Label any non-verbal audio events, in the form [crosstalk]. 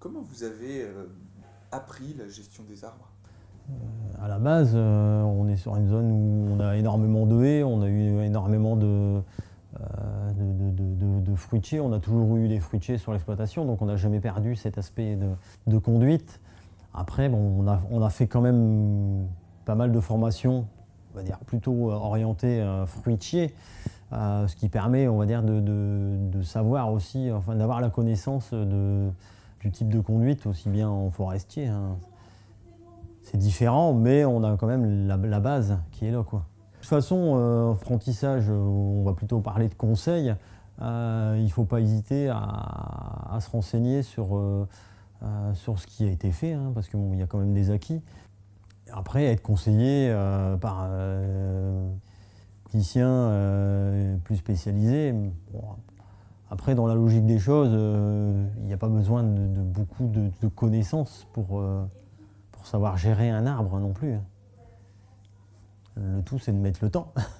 Comment vous avez euh, appris la gestion des arbres? À la base, euh, on est sur une zone où on a énormément de haies, on a eu énormément de, euh, fruitiers, on a toujours eu des fruitiers sur l'exploitation, donc on n'a jamais perdu cet aspect de, conduite. Après, on, a, fait quand même pas mal de formations, on va dire plutôt orientées euh, fruitiers, euh, ce qui permet, on va dire, de savoir aussi, enfin d'avoir la connaissance de, du type de conduite, aussi bien en forestier. hein. C'est différent, mais on a quand même la, base qui est là. Quoi. De toute façon, euh, apprentissage, euh, on va plutôt parler de conseils. Euh, il ne faut pas hésiter à, se renseigner sur, euh, sur ce qui a été fait, hein, parce qu'il y a quand même des acquis. Après, être conseillé par technicien euh, plus spécialisé, bon, après, dans la logique des choses, euh, il n'y a pas besoin de, beaucoup de, connaissances euh, pour savoir gérer un arbre non plus. Le tout, c'est de mettre le temps. [laughs]